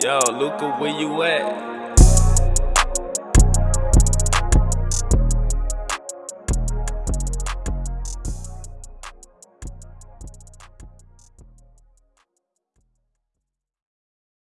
Yo, Luca, where you at?